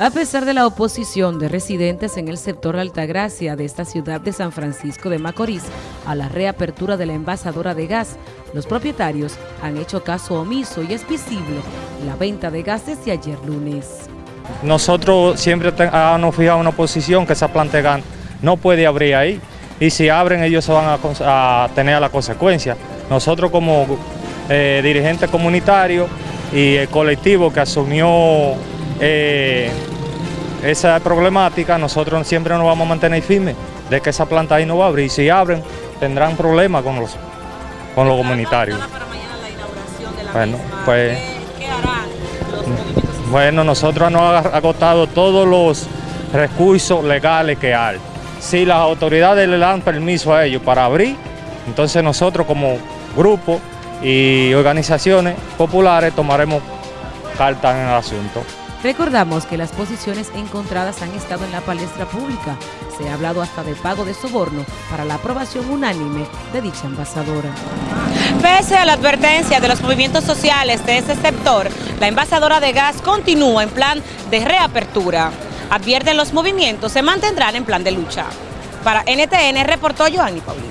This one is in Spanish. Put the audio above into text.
A pesar de la oposición de residentes en el sector Altagracia de esta ciudad de San Francisco de Macorís a la reapertura de la envasadora de gas, los propietarios han hecho caso omiso y es visible la venta de gas desde ayer lunes. Nosotros siempre ah, nos fijado una oposición que esa planta de no puede abrir ahí y si abren ellos se van a, tener la consecuencia. Nosotros como eh, dirigente comunitario y el colectivo que asumió eh, esa problemática, nosotros siempre nos vamos a mantener firmes de que esa planta ahí no va a abrir. Y si abren, tendrán problemas con los, con los comunitarios. Bueno, pues, ¿Qué, harán los movimientos Bueno, nosotros hemos agotado todos los recursos legales que hay. Si las autoridades le dan permiso a ellos para abrir, entonces nosotros como grupo y organizaciones populares tomaremos carta en el asunto. Recordamos que las posiciones encontradas han estado en la palestra pública. Se ha hablado hasta de pago de soborno para la aprobación unánime de dicha envasadora. Pese a la advertencia de los movimientos sociales de ese sector, la envasadora de gas continúa en plan de reapertura. Advierten los movimientos, se mantendrán en plan de lucha. Para NTN reportó Joanny Paulino.